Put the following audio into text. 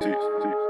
Peace, peace.